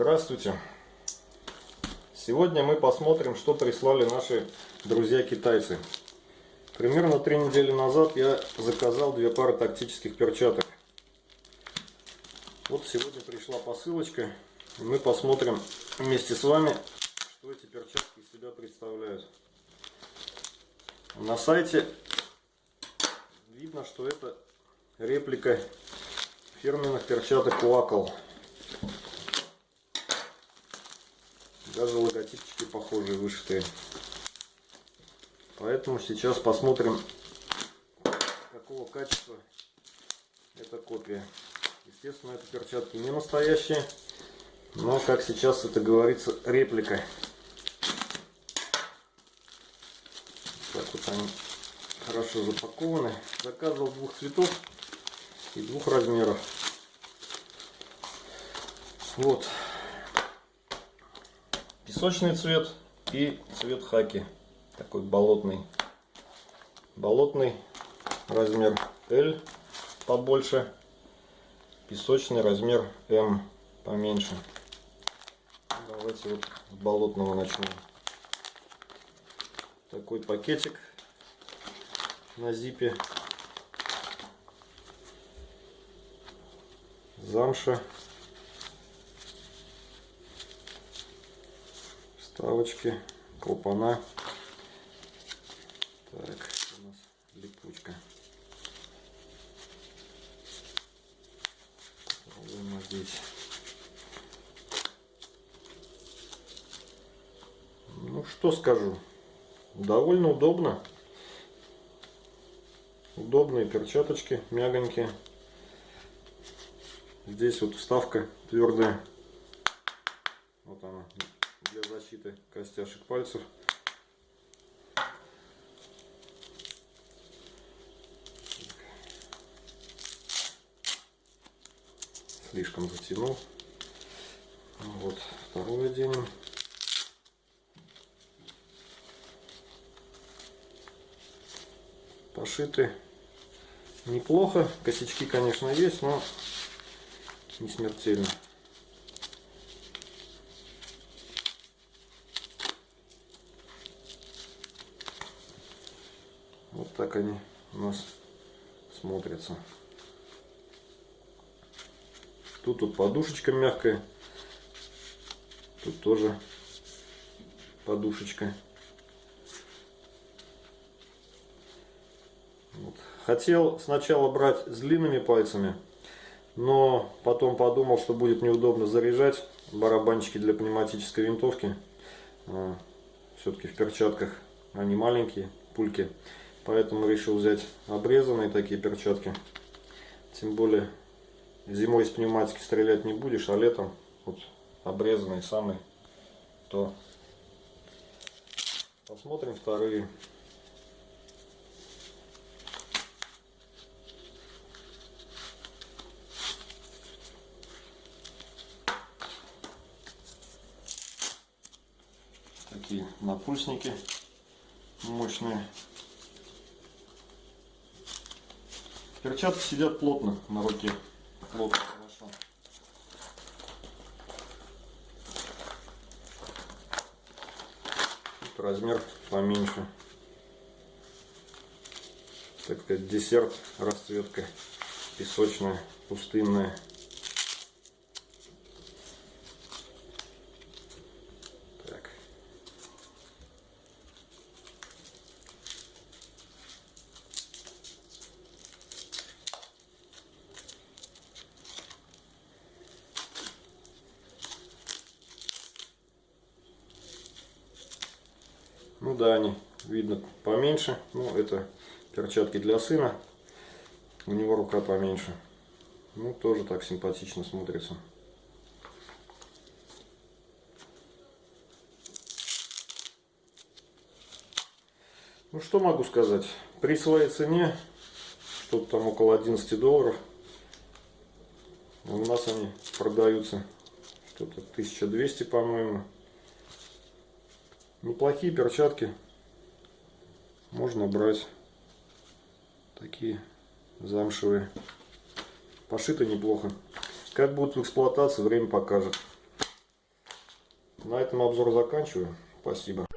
Здравствуйте! Сегодня мы посмотрим, что прислали наши друзья-китайцы. Примерно три недели назад я заказал две пары тактических перчаток. Вот сегодня пришла посылочка. И мы посмотрим вместе с вами, что эти перчатки из себя представляют. На сайте видно, что это реплика фирменных перчаток Wackel. Даже логотипчики похожие, вышитые. Поэтому сейчас посмотрим, какого качества эта копия. Естественно, это перчатки не настоящие, но, как сейчас это говорится, реплика. Так вот они хорошо запакованы. Заказывал двух цветов и двух размеров. Вот песочный цвет и цвет хаки. Такой болотный. Болотный размер L побольше. Песочный размер М поменьше. Давайте вот болотного начнем. Такой пакетик на зипе. Замша вставочки, клапана. Так, у нас липучка. Попробуем здесь. Ну что скажу, довольно удобно. Удобные перчаточки, мягонькие. Здесь вот вставка твердая. Защиты костяшек пальцев. Слишком затянул. Вот, второй оденем. Пошиты неплохо. Косячки, конечно, есть, но не смертельно. Так они у нас смотрятся. Тут вот подушечка мягкая. Тут тоже подушечка. Вот. Хотел сначала брать с длинными пальцами, но потом подумал, что будет неудобно заряжать барабанчики для пневматической винтовки. А, Все-таки в перчатках они маленькие, пульки. Поэтому решил взять обрезанные такие перчатки. Тем более зимой из пневматики стрелять не будешь, а летом вот обрезанные самые то. Посмотрим вторые. Такие напульсники мощные. Перчатки сидят плотно на руке. Плотно, хорошо. Тут размер поменьше. Так сказать, десерт, расцветка песочная, пустынная. Ну да, они видно поменьше. Ну, это перчатки для сына. У него рука поменьше. Ну, тоже так симпатично смотрится. Ну, что могу сказать. При своей цене, что-то там около 11 долларов, у нас они продаются что-то 1200, по-моему. Неплохие перчатки. Можно брать. Такие замшевые. Пошито неплохо. Как будут в эксплуатации, время покажет. На этом обзор заканчиваю. Спасибо.